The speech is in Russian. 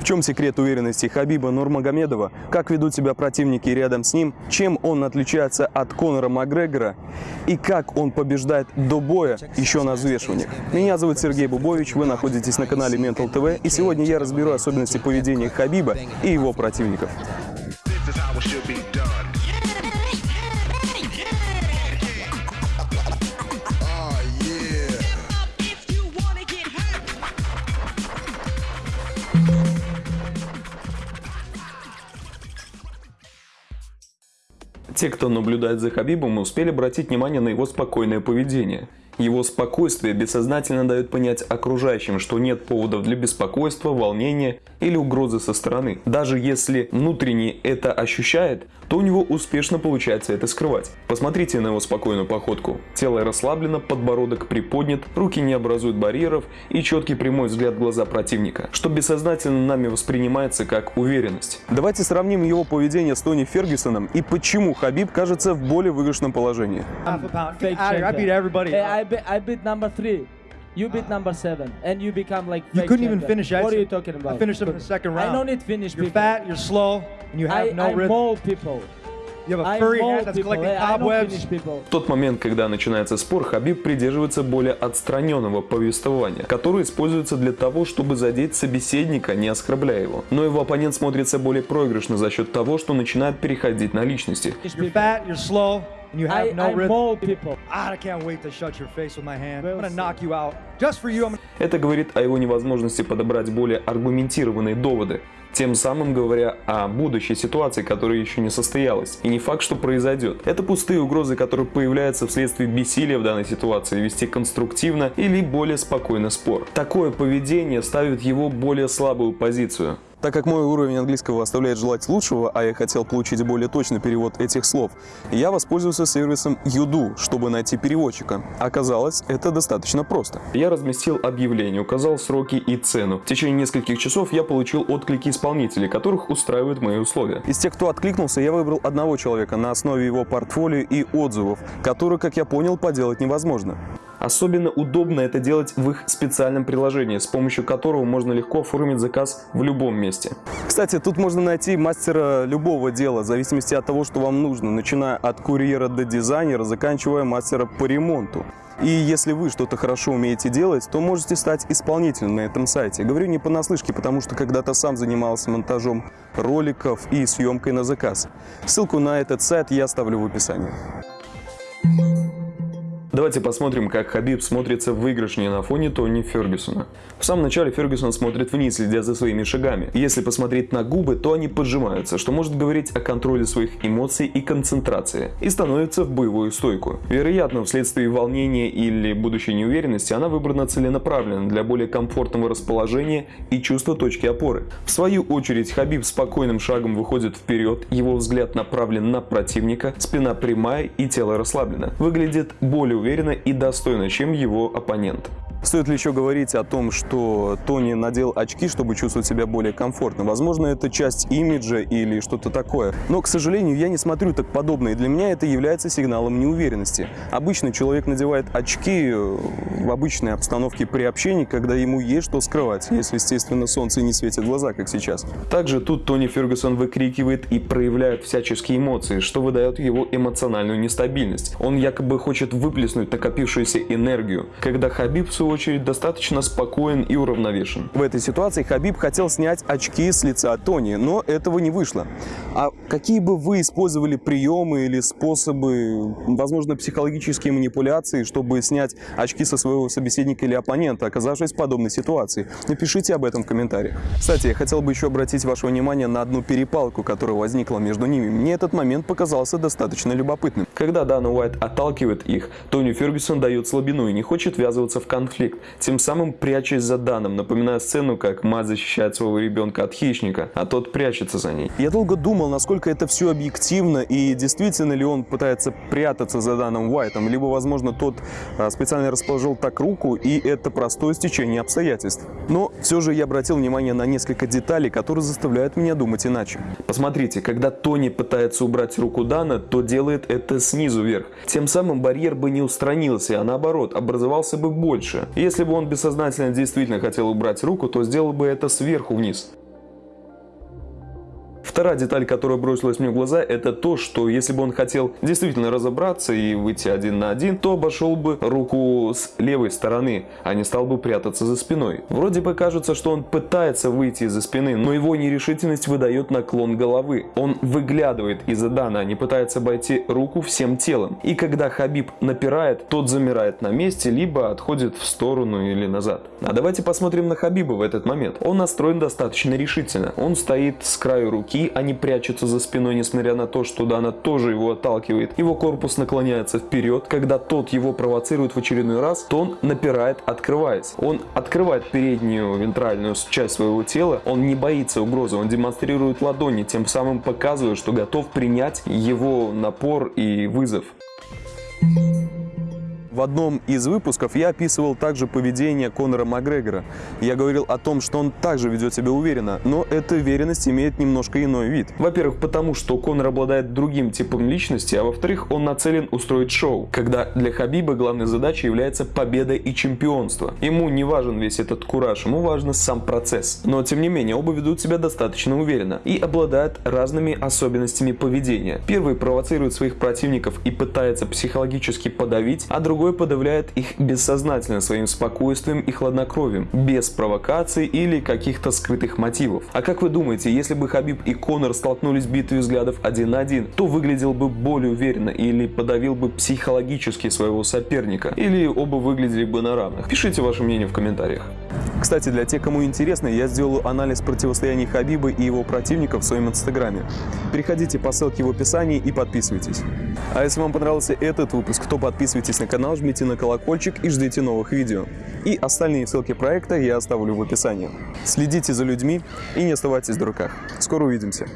В чем секрет уверенности Хабиба Нурмагомедова? Как ведут себя противники рядом с ним? Чем он отличается от Конора Макгрегора? И как он побеждает до боя еще на взвешиваниях? Меня зовут Сергей Бубович, вы находитесь на канале Mental TV, и сегодня я разберу особенности поведения Хабиба и его противников. Те, кто наблюдает за Хабибом, успели обратить внимание на его спокойное поведение. Его спокойствие бессознательно дает понять окружающим, что нет поводов для беспокойства, волнения или угрозы со стороны. Даже если внутренне это ощущает, то у него успешно получается это скрывать. Посмотрите на его спокойную походку. Тело расслаблено, подбородок приподнят, руки не образуют барьеров и четкий прямой взгляд в глаза противника, что бессознательно нами воспринимается как уверенность. Давайте сравним его поведение с Тони Фергюсоном и почему Хабиб кажется в более выигрышном положении. You beat ah. number seven, and you become like. You couldn't champion. even finish. I what are you talking about? I finished him in the second round. I don't need finish. You're people. fat. You're slow, and you have I, no I rhythm. I mold people. В тот момент, когда начинается спор, Хабиб придерживается более отстраненного повествования, которое используется для того, чтобы задеть собеседника, не оскорбляя его. Но его оппонент смотрится более проигрышно за счет того, что начинает переходить на личности. Finish You're people. fat. You're slow, and you have I, no I rhythm. mold people. I can't wait to shut your face with my hand. I'm Well gonna said. knock you out. Just for you, I'm gonna Это говорит о его невозможности подобрать более аргументированные доводы, тем самым говоря о будущей ситуации, которая еще не состоялась, и не факт, что произойдет. Это пустые угрозы, которые появляются вследствие бессилия в данной ситуации вести конструктивно или более спокойно спор. Такое поведение ставит его более слабую позицию. Так как мой уровень английского оставляет желать лучшего, а я хотел получить более точный перевод этих слов, я воспользовался сервисом Юду, чтобы найти переводчика. Оказалось, это достаточно просто. Я разместил объявление, указал сроки и цену. В течение нескольких часов я получил отклики исполнителей, которых устраивают мои условия. Из тех, кто откликнулся, я выбрал одного человека на основе его портфолио и отзывов, которые, как я понял, поделать невозможно. Особенно удобно это делать в их специальном приложении, с помощью которого можно легко оформить заказ в любом месте. Кстати, тут можно найти мастера любого дела, в зависимости от того, что вам нужно, начиная от курьера до дизайнера, заканчивая мастера по ремонту. И если вы что-то хорошо умеете делать, то можете стать исполнителем на этом сайте. Говорю не понаслышке, потому что когда-то сам занимался монтажом роликов и съемкой на заказ. Ссылку на этот сайт я оставлю в описании. Давайте посмотрим, как Хабиб смотрится выигрышнее на фоне Тони Фергюсона. В самом начале Фергюсон смотрит вниз, следя за своими шагами. Если посмотреть на губы, то они поджимаются, что может говорить о контроле своих эмоций и концентрации, и становится в боевую стойку. Вероятно, вследствие волнения или будущей неуверенности она выбрана целенаправленно для более комфортного расположения и чувства точки опоры. В свою очередь, Хабиб спокойным шагом выходит вперед, его взгляд направлен на противника, спина прямая и тело расслаблено. Выглядит более уверенно и достойно, чем его оппонент. Стоит ли еще говорить о том, что Тони надел очки, чтобы чувствовать себя более комфортно? Возможно, это часть имиджа или что-то такое. Но, к сожалению, я не смотрю так подобно, и для меня это является сигналом неуверенности. Обычно человек надевает очки э, в обычной обстановке при общении, когда ему есть что скрывать, если, естественно, солнце не светит в глаза, как сейчас. Также тут Тони Фергюсон выкрикивает и проявляет всяческие эмоции, что выдает его эмоциональную нестабильность. Он якобы хочет выплеснуть накопившуюся энергию, когда Хабиб, в свою очередь, достаточно спокоен и уравновешен. В этой ситуации Хабиб хотел снять очки с лица Тони, но этого не вышло. А какие бы вы использовали приемы или способы, возможно, психологические манипуляции, чтобы снять очки со своего собеседника или оппонента, оказавшись в подобной ситуации? Напишите об этом в комментариях. Кстати, я хотел бы еще обратить ваше внимание на одну перепалку, которая возникла между ними. Мне этот момент показался достаточно любопытным. Когда Дана Уайт отталкивает их, Тони Фергюсон дает слабину и не хочет ввязываться в конфликт, тем самым прячась за Даном, напоминая сцену, как мать защищает своего ребенка от хищника, а тот прячется за ней. Я долго думал, насколько это все объективно и действительно ли он пытается прятаться за Даном Уайтом, либо, возможно, тот а, специально расположил так руку, и это простое стечение обстоятельств. Но все же я обратил внимание на несколько деталей, которые заставляют меня думать иначе. Посмотрите, когда Тони пытается убрать руку Дана, то делает это снизу вверх. Тем самым барьер бы не устранился, а наоборот, образовался бы больше. Если бы он бессознательно действительно хотел убрать руку, то сделал бы это сверху вниз. Вторая деталь, которая бросилась мне в глаза, это то, что если бы он хотел действительно разобраться и выйти один на один, то обошел бы руку с левой стороны, а не стал бы прятаться за спиной. Вроде бы кажется, что он пытается выйти из-за спины, но его нерешительность выдает наклон головы. Он выглядывает из-за дана, а не пытается обойти руку всем телом. И когда Хабиб напирает, тот замирает на месте, либо отходит в сторону или назад. А давайте посмотрим на Хабиба в этот момент. Он настроен достаточно решительно. Он стоит с краю руки, а не прячется за спиной, несмотря на то, что Дана тоже его отталкивает. Его корпус наклоняется вперед. Когда тот его провоцирует в очередной раз, то он напирает, открываясь. Он открывает переднюю вентральную часть своего тела. Он не боится угрозы. Он демонстрирует ладони, тем самым показывая, что готов принять его напор и вызов. В одном из выпусков я описывал также поведение Конора Макгрегора. Я говорил о том, что он также ведет себя уверенно, но эта уверенность имеет немножко иной вид. Во-первых, потому что Конор обладает другим типом личности, а во-вторых, он нацелен устроить шоу, когда для Хабиба главной задачей является победа и чемпионство. Ему не важен весь этот кураж, ему важен сам процесс. Но тем не менее, оба ведут себя достаточно уверенно и обладают разными особенностями поведения. Первый провоцирует своих противников и пытается психологически подавить, а другой подавляет их бессознательно своим спокойствием и хладнокровием, без провокаций или каких-то скрытых мотивов. А как вы думаете, если бы Хабиб и Конор столкнулись в битве взглядов один на один, то выглядел бы более уверенно или подавил бы психологически своего соперника, или оба выглядели бы на равных? Пишите ваше мнение в комментариях. Кстати, для тех, кому интересно, я сделаю анализ противостояния Хабиба и его противников в своем инстаграме. Переходите по ссылке в описании и подписывайтесь. А если вам понравился этот выпуск, то подписывайтесь на канал, жмите на колокольчик и ждите новых видео. И остальные ссылки проекта я оставлю в описании. Следите за людьми и не оставайтесь в дураках. Скоро увидимся.